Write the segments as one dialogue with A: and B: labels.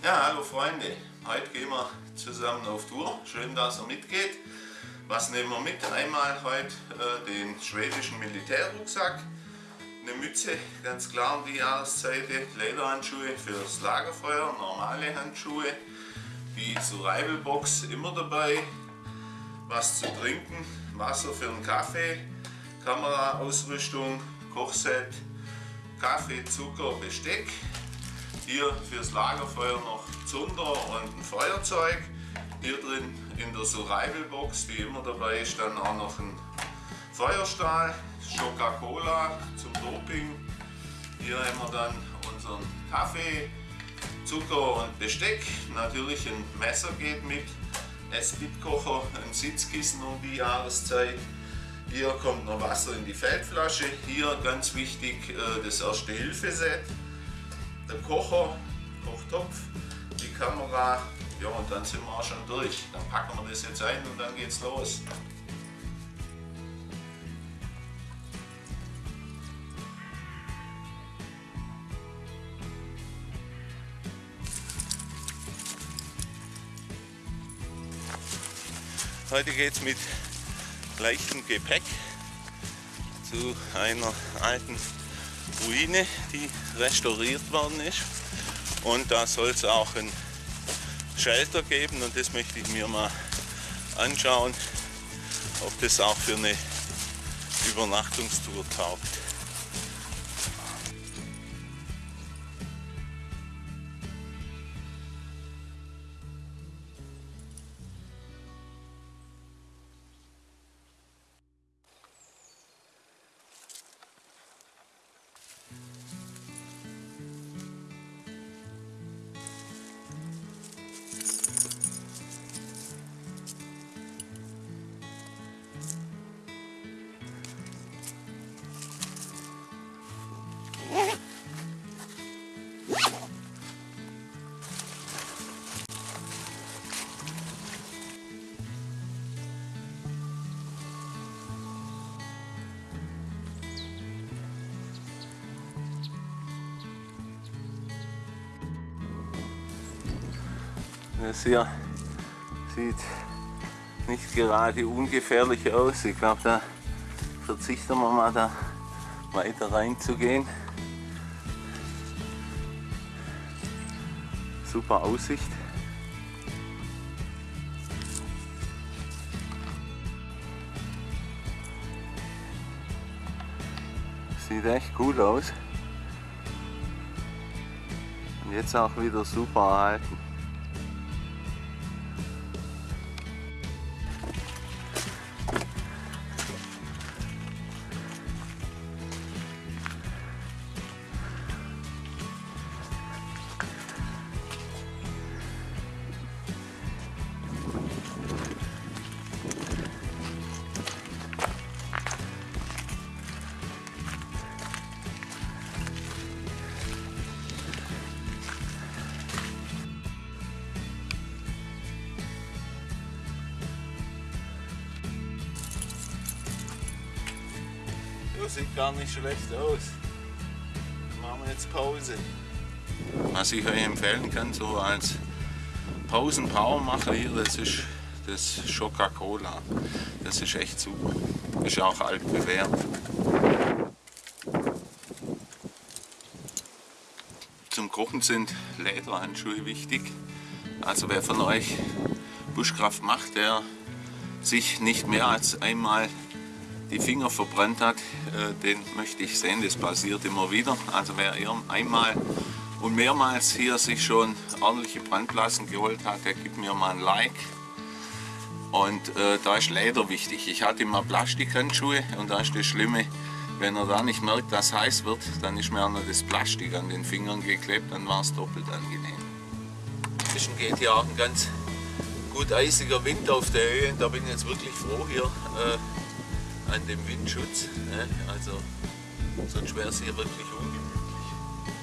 A: Ja, hallo Freunde. Heute gehen wir zusammen auf Tour. Schön, dass ihr mitgeht. Was nehmen wir mit? Einmal heute äh, den schwedischen Militärrucksack, eine Mütze, ganz klar um die Jahreszeit, Lederhandschuhe fürs Lagerfeuer, normale Handschuhe, die Survival-Box immer dabei, was zu trinken, Wasser für einen Kaffee, Kameraausrüstung, Kochset, Kaffee, Zucker, Besteck. Hier fürs Lagerfeuer noch Zunder und ein Feuerzeug. Hier drin in der Survival Box, die immer dabei ist, dann auch noch ein Feuerstahl, Coca-Cola zum Doping. Hier haben wir dann unseren Kaffee, Zucker und Besteck. Natürlich ein Messer geht mit, Esbitkocher, ein Sitzkissen um die Jahreszeit. Hier kommt noch Wasser in die Feldflasche. Hier ganz wichtig äh, das Erste-Hilfe-Set. Der Kocher, Kochtopf, die Kamera. Ja und dann sind wir auch schon durch. Dann packen wir das jetzt ein und dann geht's los. Heute geht es mit leichtem Gepäck zu einer alten Ruine, die restauriert worden ist. Und da soll es auch ein Shelter geben und das möchte ich mir mal anschauen, ob das auch für eine Übernachtungstour taugt. Das hier sieht nicht gerade ungefährlich aus. Ich glaube, da verzichten wir mal da weiter reinzugehen. Super Aussicht. Sieht echt gut aus. Und jetzt auch wieder super erhalten. Das sieht gar nicht schlecht aus. Machen wir jetzt Pause. Was ich euch empfehlen kann, so als Pausen-Powermacher hier, das ist das Coca-Cola. Das ist echt super. Ist auch alt bewährt. Zum Kochen sind Lederhandschuhe wichtig. Also wer von euch Buschkraft macht, der sich nicht mehr als einmal die Finger verbrannt hat, äh, den möchte ich sehen. Das passiert immer wieder. Also wer einmal und mehrmals hier sich schon ordentliche Brandblasen geholt hat, der gibt mir mal ein Like. Und äh, da ist Leder wichtig. Ich hatte immer Plastikhandschuhe und da ist das Schlimme, wenn er da nicht merkt, dass es heiß wird, dann ist mir auch noch das Plastik an den Fingern geklebt, dann war es doppelt angenehm. Inzwischen geht hier auch ein ganz gut eisiger Wind auf der Höhe. Da bin ich jetzt wirklich froh hier. Äh, an dem Windschutz. Ne? Also sonst wäre es hier wirklich ungemütlich.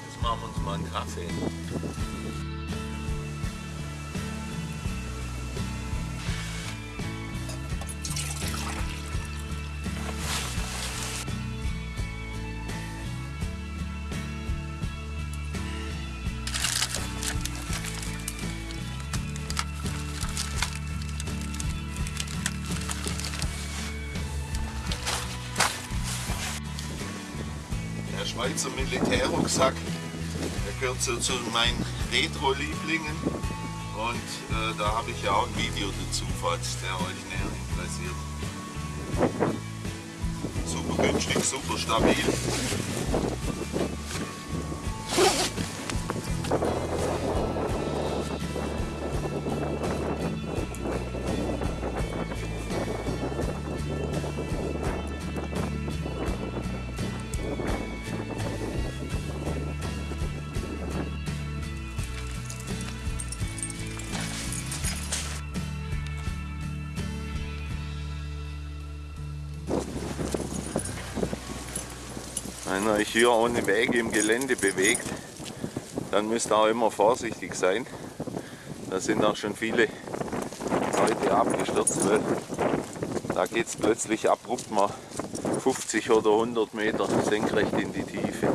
A: Jetzt machen wir uns mal einen Kaffee. Schweizer Militärrucksack. Der gehört so zu meinen Retro-Lieblingen. Und äh, da habe ich ja auch ein Video dazu, falls der euch näher interessiert. Super günstig, super stabil. Wenn ihr euch hier ohne Wege im Gelände bewegt, dann müsst ihr auch immer vorsichtig sein. Da sind auch schon viele Leute abgestürzt, weil da geht es plötzlich abrupt mal 50 oder 100 Meter senkrecht in die Tiefe.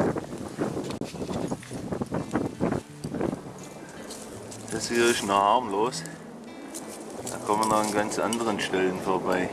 A: Das hier ist noch harmlos. Da kommen wir an ganz anderen Stellen vorbei.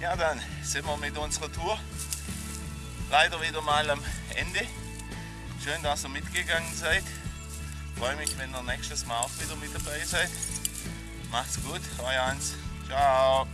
A: Ja, dann sind wir mit unserer Tour leider wieder mal am Ende. Schön, dass ihr mitgegangen seid. Freue mich, wenn ihr nächstes Mal auch wieder mit dabei seid. Macht's gut, euer Hans. Ciao.